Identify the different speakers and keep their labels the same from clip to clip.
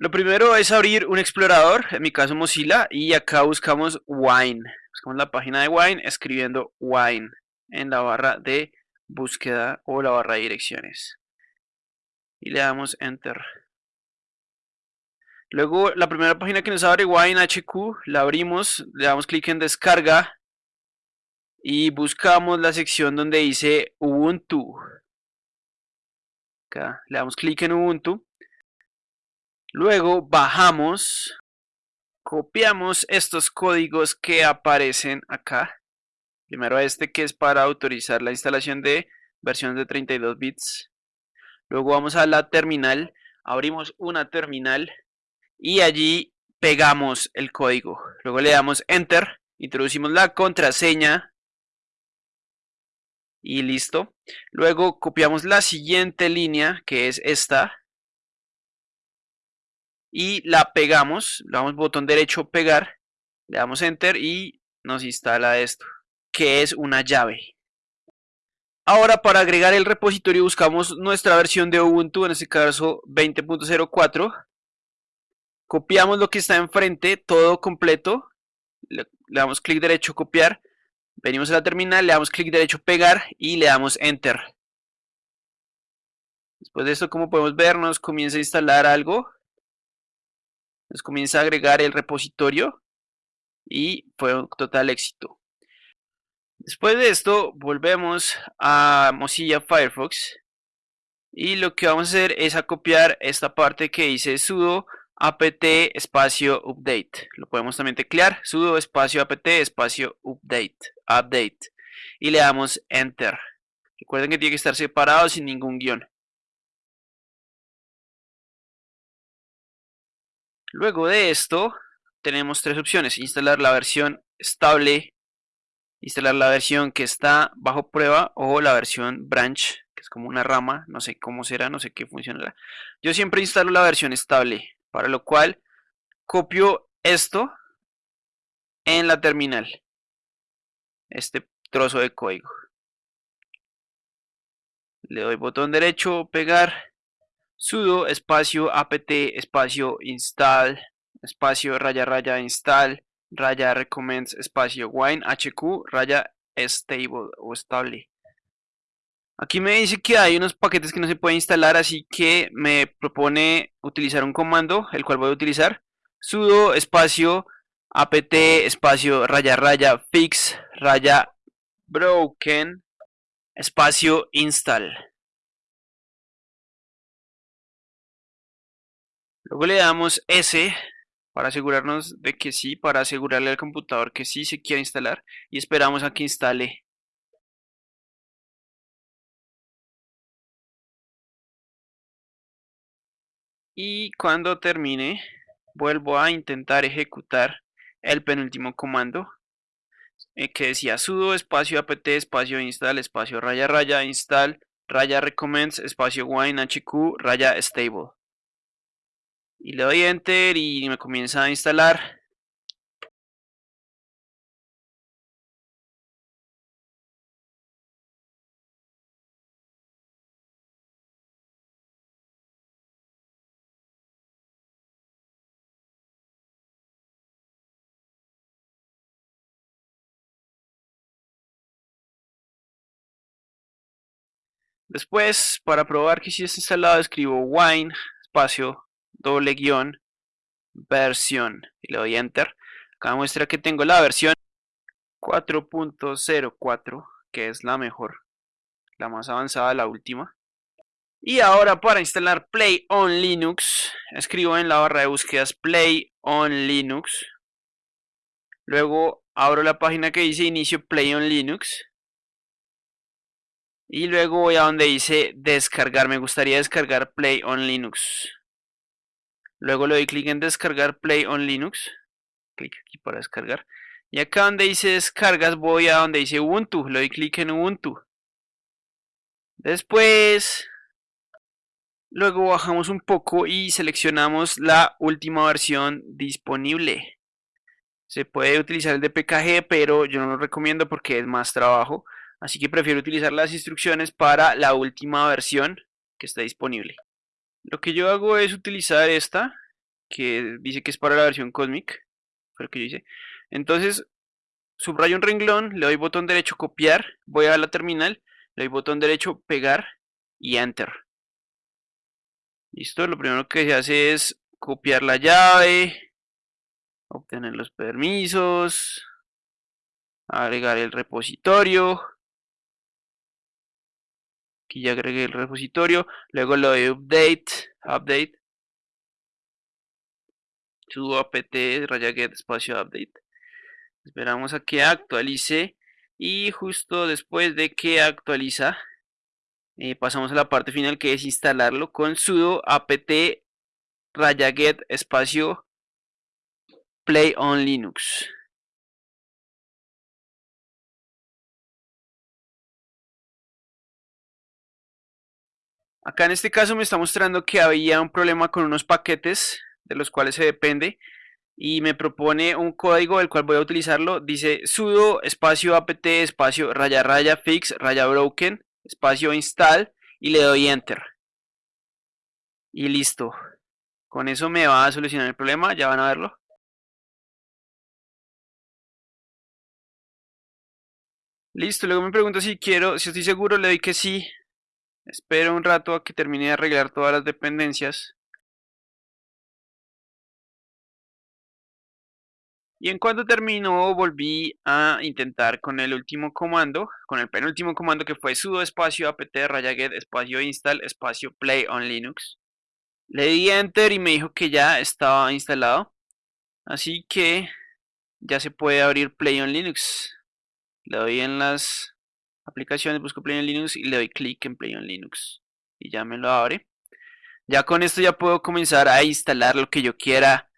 Speaker 1: Lo primero es abrir un explorador, en mi caso Mozilla, y acá buscamos Wine. Buscamos la página de Wine escribiendo Wine en la barra de búsqueda o la barra de direcciones. Y le damos Enter. Luego la primera página que nos abre Wine HQ, la abrimos, le damos clic en descarga y buscamos la sección donde dice Ubuntu. Acá le damos clic en Ubuntu. Luego bajamos, copiamos estos códigos que aparecen acá. Primero este que es para autorizar la instalación de versiones de 32 bits. Luego vamos a la terminal, abrimos una terminal y allí pegamos el código. Luego le damos Enter, introducimos la contraseña y listo. Luego copiamos la siguiente línea, que es esta, y la pegamos, le damos botón derecho pegar, le damos enter y nos instala esto, que es una llave. Ahora para agregar el repositorio buscamos nuestra versión de Ubuntu, en este caso 20.04, copiamos lo que está enfrente, todo completo, le, damos clic derecho copiar, Venimos a la terminal, le damos clic derecho pegar y le damos enter. Después de esto, como podemos ver, nos comienza a instalar algo. Nos comienza a agregar el repositorio y fue un total éxito. Después de esto, volvemos a Mozilla Firefox y lo que vamos a hacer es a copiar esta parte que dice sudo apt espacio update. Lo podemos también teclear, sudo espacio apt espacio update, update. Y le damos enter. Recuerden que tiene que estar separado sin ningún guion. Luego de esto, tenemos tres opciones. Instalar la versión estable, instalar la versión que está bajo prueba o la versión branch, que es como una rama, no sé cómo será, no sé qué funcionará. Yo siempre instalo la versión estable. Para lo cual copio esto en la terminal. Este trozo de código. Le doy botón derecho, pegar, sudo espacio apt espacio install espacio raya raya install raya recommends espacio wine hq raya stable o estable. Aquí me dice que hay unos paquetes que no se pueden instalar, así que me propone utilizar un comando, el cual voy a utilizar. sudo espacio apt espacio raya raya fix raya broken espacio install. Luego le damos S para asegurarnos de que sí, para asegurarle al computador que sí se quiere instalar y esperamos a que instale. Y cuando termine vuelvo a intentar ejecutar el penúltimo comando eh, que decía sudo espacio apt espacio install espacio raya raya install raya recommends espacio wine hq raya stable y le doy enter y me comienza a instalar. Después, para probar que si está instalado, escribo wine, espacio, doble guion, versión, y le doy enter. Acá muestra que tengo la versión 4.04, que es la mejor, la más avanzada, la última. Y ahora para instalar Play on Linux, escribo en la barra de búsquedas Play on Linux. Luego abro la página que dice inicio Play on Linux y luego voy a donde dice descargar. Me gustaría descargar Play on Linux. Luego le doy clic en descargar Play on Linux. Clic aquí para descargar. Y acá donde dice descargas voy a donde dice Ubuntu. Le doy clic en Ubuntu. Después, luego bajamos un poco y seleccionamos la última versión disponible. Se puede utilizar el de PKG, pero yo no lo recomiendo porque es más trabajo. Así que prefiero utilizar las instrucciones para la última versión que está disponible. Lo que yo hago es utilizar esta que dice que es para la versión Cosmic, fue lo que yo hice. Entonces, subrayo un renglón, le doy botón derecho copiar, voy a la terminal, le doy botón derecho pegar y enter. Listo, lo primero que se hace es copiar la llave, obtener los permisos, agregar el repositorio. Aquí ya agregué el repositorio, luego lo doy update, update, sudo apt raya get espacio update. Esperamos a que actualice y justo después de que actualiza eh, pasamos a la parte final que es instalarlo con sudo apt raya get espacio play on linux acá en este caso me está mostrando que había un problema con unos paquetes de los cuales se depende y me propone un código el cual voy a utilizarlo. Dice sudo espacio apt espacio raya raya fix raya broken espacio install y le doy enter. Y listo. Con eso me va a solucionar el problema ya van a verlo. Listo luego me pregunta si quiero si estoy seguro le doy que sí espero un rato a que termine de arreglar todas las dependencias Y en cuanto terminó, volví a intentar con el último comando, con el penúltimo comando que fue sudo espacio apt raya get espacio install espacio play on linux. Le di enter y me dijo que ya estaba instalado. Así que ya se puede abrir play on linux. Le doy en las aplicaciones, busco play on linux y le doy clic en play on linux. Y ya me lo abre. Ya con esto ya puedo comenzar a instalar lo que yo quiera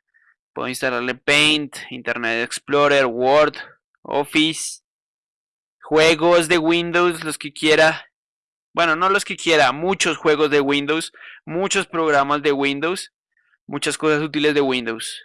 Speaker 1: Puedo instalarle Paint, Internet Explorer, Word, Office, juegos de Windows, los que quiera. Bueno, no los que quiera, muchos juegos de Windows, muchos programas de Windows, muchas cosas útiles de Windows.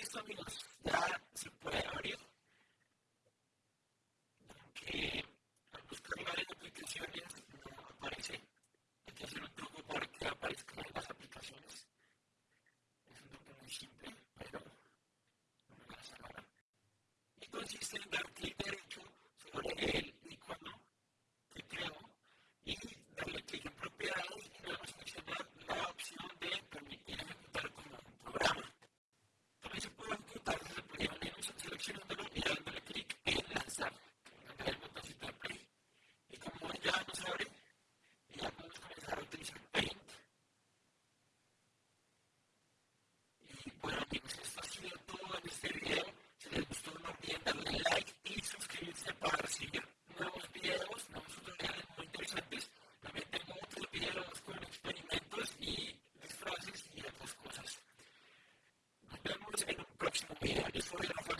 Speaker 2: consiste en dar clic derecho sobre el きっと見えな。